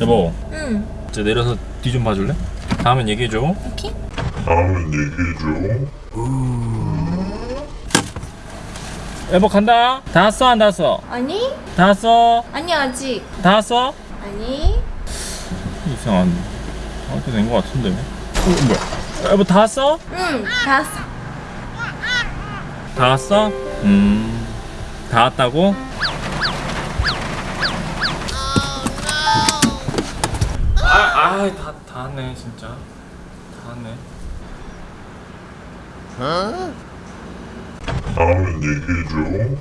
여보 응. 이제 내려서 뒤 좀 봐줄래? 다음엔 얘기해줘 오케이. 다음은 얘기해줘. 여보 간다 다 왔어 안 다 왔어? 아니? 다 왔어 아니 아직. 다 왔어? 아니. 이상한 어떻게 된 거 같은데 어, 뭐야 여보 다 왔어? 응. 다 왔어. 다 왔어? 음다 왔다고? 아아다 다 왔네 진짜. 다 왔네. 다음은 얘기해줘.